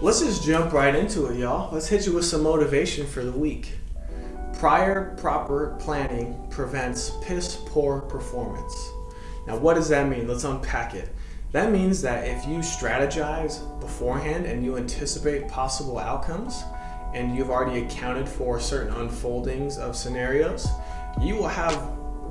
Let's just jump right into it, y'all. Let's hit you with some motivation for the week. Prior proper planning prevents piss poor performance. Now, what does that mean? Let's unpack it. That means that if you strategize beforehand and you anticipate possible outcomes and you've already accounted for certain unfoldings of scenarios, you will have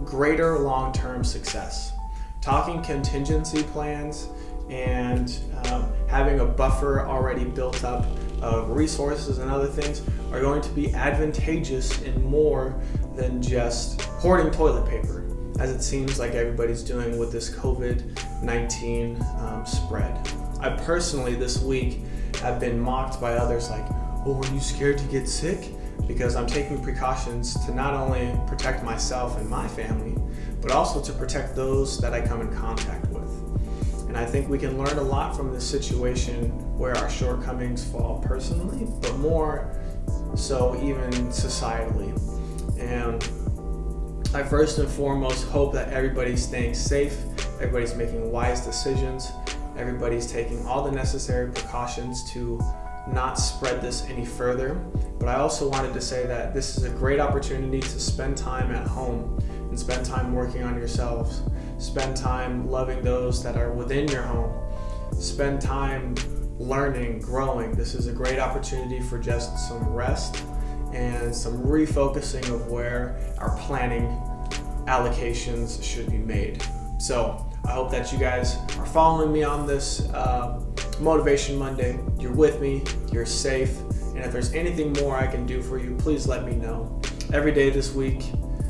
greater long term success. Talking contingency plans and um, having a buffer already built up of resources and other things are going to be advantageous in more than just hoarding toilet paper, as it seems like everybody's doing with this COVID 19 um, spread. I personally, this week, have been mocked by others like, oh, are you scared to get sick? Because I'm taking precautions to not only protect myself and my family, but also to protect those that I come in contact with. And I think we can learn a lot from this situation where our shortcomings fall personally, but more so even societally. And I first and foremost hope that everybody's staying safe, everybody's making wise decisions, everybody's taking all the necessary precautions to not spread this any further. But I also wanted to say that this is a great opportunity to spend time at home and spend time working on yourselves. Spend time loving those that are within your home. Spend time learning, growing. This is a great opportunity for just some rest and some refocusing of where our planning allocations should be made. So I hope that you guys are following me on this uh, Motivation Monday. You're with me, you're safe, and if there's anything more I can do for you, please let me know. Every day this week,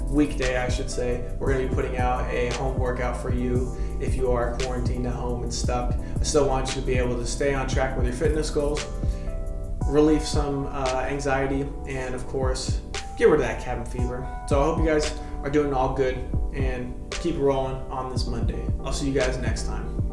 weekday, I should say, we're going to be putting out a home workout for you if you are quarantined at home and stuck. I still want you to be able to stay on track with your fitness goals, relieve some uh, anxiety, and of course, get rid of that cabin fever. So I hope you guys are doing all good and keep rolling on this Monday. I'll see you guys next time.